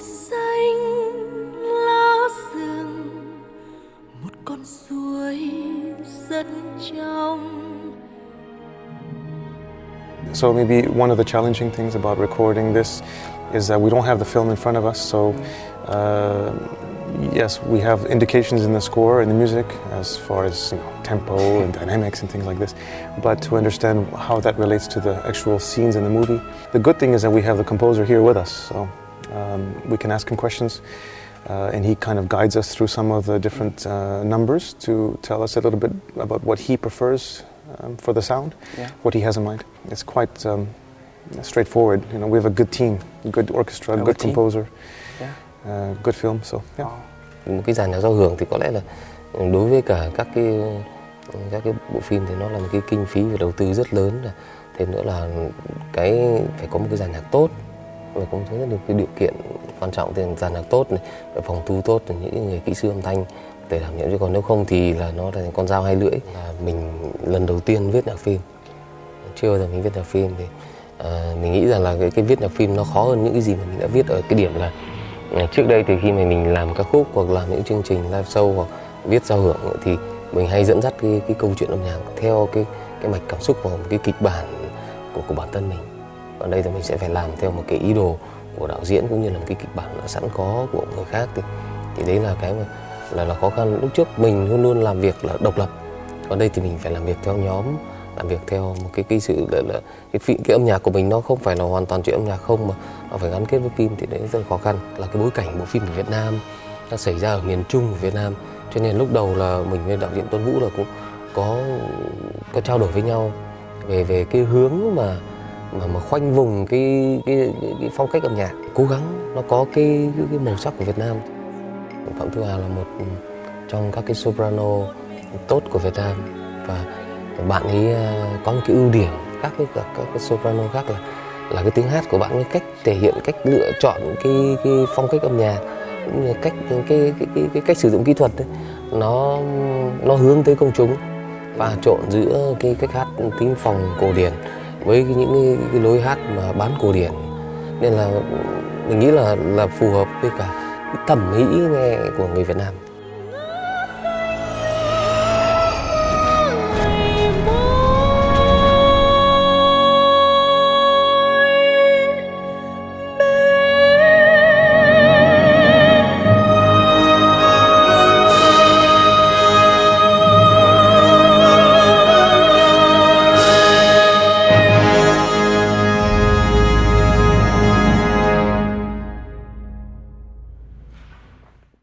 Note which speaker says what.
Speaker 1: xanh lá rừng một con suối rất trong
Speaker 2: So maybe one of the challenging things about recording this is that we don't have the film in front of us. So uh, yes, we have indications in the score and the music as far as you know, tempo and dynamics and things like this. But to understand how that relates to the actual scenes in the movie, the good thing is that we have the composer here with us. So um, we can ask him questions. Uh, and he kind of guides us through some of the different uh, numbers to tell us a little bit about what he prefers um, for the sound,
Speaker 3: Yeah.
Speaker 2: what he has in mind. It's quite um, straightforward. You know, we have a good team, good orchestra,
Speaker 3: A
Speaker 2: good
Speaker 3: team.
Speaker 2: composer,
Speaker 3: Yeah.
Speaker 2: uh, good film. So yeah.
Speaker 4: một cái dàn nhạc giao hưởng thì có lẽ là đối với cả các cái các cái bộ phim thì nó là một cái kinh phí và đầu tư rất lớn thêm nữa là cái phải có một cái dàn nhạc tốt và cũng thấy được cái điều kiện quan trọng thì dàn nhạc tốt này phòng thu tốt thì những người kỹ sư âm thanh để đảm nhiệm. Chứ còn nếu không thì là nó là con dao hai lưỡi. Là mình lần đầu tiên viết nhạc phim. Chưa bao giờ mình viết nhạc phim thì à, mình nghĩ rằng là cái, cái viết nhạc phim nó khó hơn những cái gì mà mình đã viết ở cái điểm là à, trước đây thì khi mà mình làm các khúc hoặc làm những chương trình live show hoặc viết giao hưởng thì mình hay dẫn dắt cái, cái câu chuyện âm nhạc theo cái cái mạch cảm xúc và một cái kịch bản của của bản thân mình ở đây thì mình sẽ phải làm theo một cái ý đồ của đạo diễn cũng như là một cái kịch bản đã sẵn có của người khác thì thì đấy là cái mà là là khó khăn. Lúc trước mình luôn luôn làm việc là độc lập. Còn đây thì mình phải làm việc theo nhóm làm việc theo một cái cái sự là, là cái, phi, cái âm nhạc của mình nó không phải là hoàn toàn chuyện âm nhạc không mà nó phải gắn kết với phim thì đấy rất là khó khăn. Là cái bối cảnh bộ phim của Việt Nam nó xảy ra ở miền Trung của Việt Nam. Cho nên lúc đầu là mình với đạo diễn Tuấn Vũ là cũng có có trao đổi với nhau về về cái hướng mà mà mà khoanh vùng cái cái, cái, cái phong cách âm nhạc. Cố gắng nó có cái, cái cái màu sắc của Việt Nam. Phạm Thu Hà là một trong các cái soprano tốt của Việt Nam. Và bạn ấy à, có một cái ưu điểm khác với các các cái soprano khác là là cái tiếng hát của bạn ấy cách thể hiện cách lựa chọn cái cái phong cách âm nhạc cũng như cách cái cái cái, cái cách sử dụng kỹ thuật ấy, nó nó hướng tới công chúng. Và trộn giữa cái cách hát tính phòng cổ điển với những cái, cái lối hát mà bán cổ điển. Nên là mình nghĩ là là phù hợp với cả cái thẩm mỹ nghe của người Việt Nam.